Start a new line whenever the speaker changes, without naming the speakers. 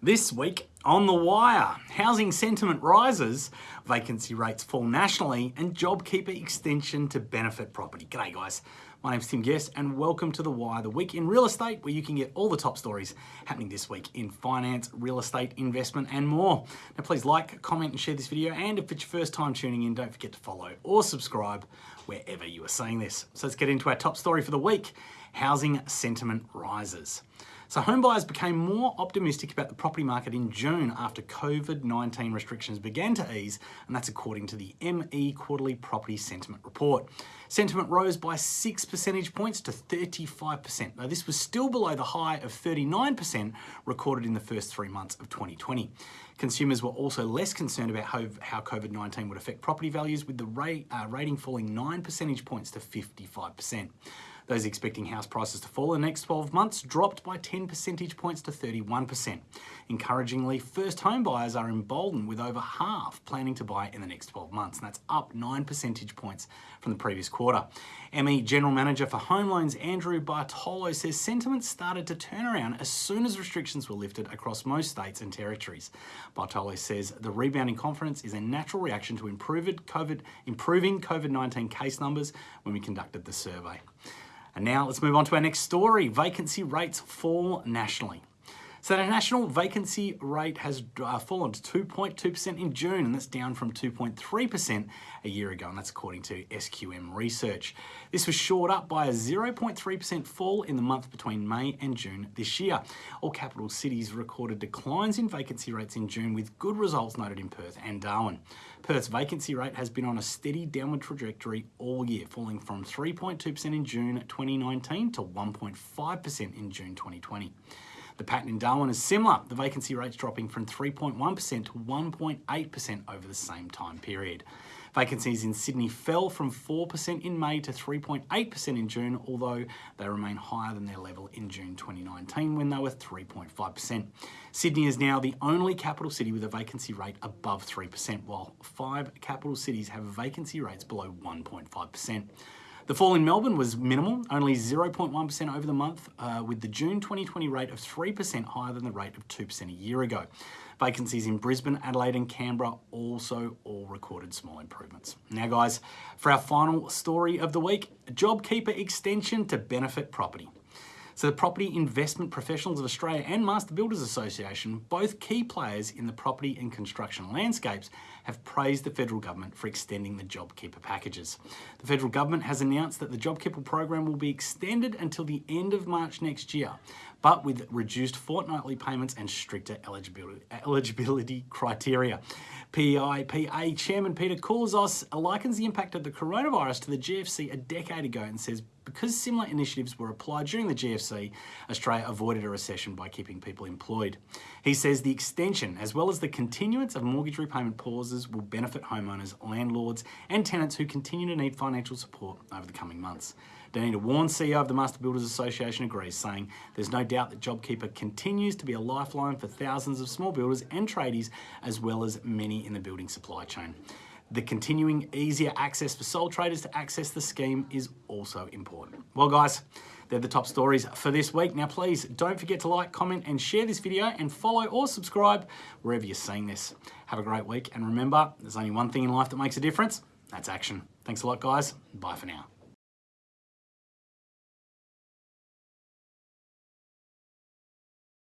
This week on The Wire, housing sentiment rises, vacancy rates fall nationally, and JobKeeper extension to benefit property. G'day guys, my name's Tim Guest and welcome to The Wire, the week in real estate where you can get all the top stories happening this week in finance, real estate, investment and more. Now please like, comment and share this video and if it's your first time tuning in, don't forget to follow or subscribe wherever you are seeing this. So let's get into our top story for the week, housing sentiment rises. So home buyers became more optimistic about the property market in June after COVID-19 restrictions began to ease, and that's according to the ME Quarterly Property Sentiment Report. Sentiment rose by six percentage points to 35%. Now this was still below the high of 39% recorded in the first three months of 2020. Consumers were also less concerned about how, how COVID-19 would affect property values with the rate, uh, rating falling nine percentage points to 55%. Those expecting house prices to fall in the next 12 months dropped by 10 percentage points to 31%. Encouragingly, first home buyers are emboldened with over half planning to buy in the next 12 months, and that's up 9 percentage points from the previous quarter. ME General Manager for Home Loans Andrew Bartolo says sentiment started to turn around as soon as restrictions were lifted across most states and territories. Bartolo says the rebounding confidence is a natural reaction to COVID, improving COVID-19 case numbers when we conducted the survey. And now let's move on to our next story. Vacancy rates fall nationally. So the national vacancy rate has uh, fallen to 2.2% in June, and that's down from 2.3% a year ago, and that's according to SQM research. This was shored up by a 0.3% fall in the month between May and June this year. All capital cities recorded declines in vacancy rates in June, with good results noted in Perth and Darwin. Perth's vacancy rate has been on a steady downward trajectory all year, falling from 3.2% in June 2019 to 1.5% in June 2020. The pattern in Darwin is similar, the vacancy rates dropping from 3.1% to 1.8% over the same time period. Vacancies in Sydney fell from 4% in May to 3.8% in June, although they remain higher than their level in June 2019 when they were 3.5%. Sydney is now the only capital city with a vacancy rate above 3%, while five capital cities have vacancy rates below 1.5%. The fall in Melbourne was minimal, only 0.1% over the month, uh, with the June 2020 rate of 3% higher than the rate of 2% a year ago. Vacancies in Brisbane, Adelaide and Canberra also all recorded small improvements. Now guys, for our final story of the week, JobKeeper extension to benefit property. So the Property Investment Professionals of Australia and Master Builders Association, both key players in the property and construction landscapes, have praised the federal government for extending the JobKeeper packages. The federal government has announced that the JobKeeper program will be extended until the end of March next year, but with reduced fortnightly payments and stricter eligibility, eligibility criteria. PIPA Chairman Peter Koulizos likens the impact of the coronavirus to the GFC a decade ago and says because similar initiatives were applied during the GFC, Australia avoided a recession by keeping people employed. He says the extension, as well as the continuance of mortgage repayment pauses, will benefit homeowners, landlords, and tenants who continue to need financial support over the coming months. Denita Wawn, CEO of the Master Builders Association, agrees, saying there's no doubt that JobKeeper continues to be a lifeline for thousands of small builders and tradies, as well as many in the building supply chain. The continuing easier access for sole traders to access the scheme is also important. Well guys, they're the top stories for this week. Now please don't forget to like, comment and share this video and follow or subscribe wherever you're seeing this. Have a great week and remember, there's only one thing in life that makes a difference, that's action. Thanks a lot guys, bye for now.